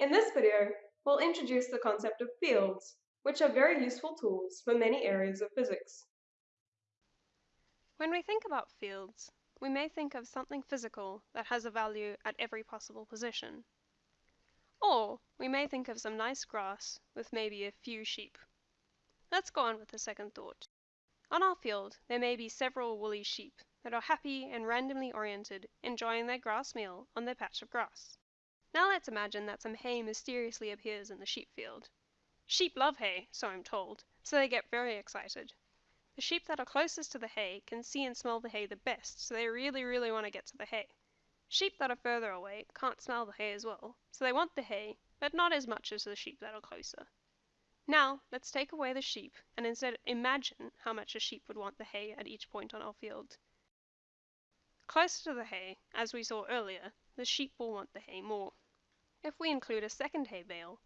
In this video, we'll introduce the concept of fields, which are very useful tools for many areas of physics. When we think about fields, we may think of something physical that has a value at every possible position. Or we may think of some nice grass with maybe a few sheep. Let's go on with the second thought. On our field there may be several woolly sheep that are happy and randomly oriented enjoying their grass meal on their patch of grass. Now let's imagine that some hay mysteriously appears in the sheep field. Sheep love hay, so I'm told, so they get very excited. The sheep that are closest to the hay can see and smell the hay the best, so they really, really want to get to the hay. Sheep that are further away can't smell the hay as well, so they want the hay, but not as much as the sheep that are closer. Now, let's take away the sheep and instead imagine how much a sheep would want the hay at each point on our field. Closer to the hay, as we saw earlier, the sheep will want the hay more. If we include a second hay bale,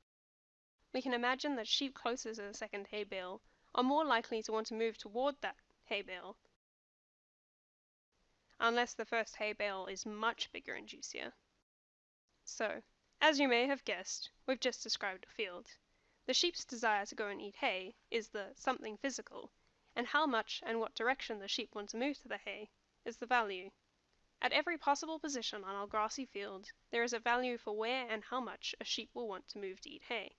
we can imagine that sheep closer to the second hay bale are more likely to want to move toward that hay bale, unless the first hay bale is much bigger and juicier. So, as you may have guessed, we've just described a field. The sheep's desire to go and eat hay is the something physical, and how much and what direction the sheep want to move to the hay is the value. At every possible position on our grassy field, there is a value for where and how much a sheep will want to move to eat hay.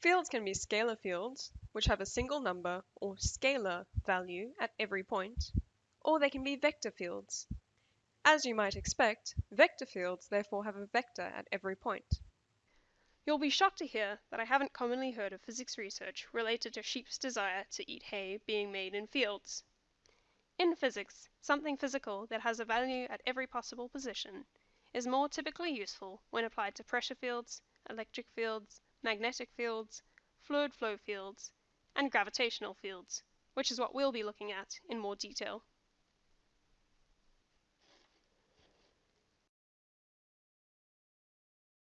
Fields can be scalar fields, which have a single number or scalar value at every point, or they can be vector fields. As you might expect, vector fields therefore have a vector at every point. You'll be shocked to hear that I haven't commonly heard of physics research related to sheep's desire to eat hay being made in fields. In physics, something physical that has a value at every possible position is more typically useful when applied to pressure fields, electric fields, magnetic fields, fluid flow fields, and gravitational fields, which is what we'll be looking at in more detail.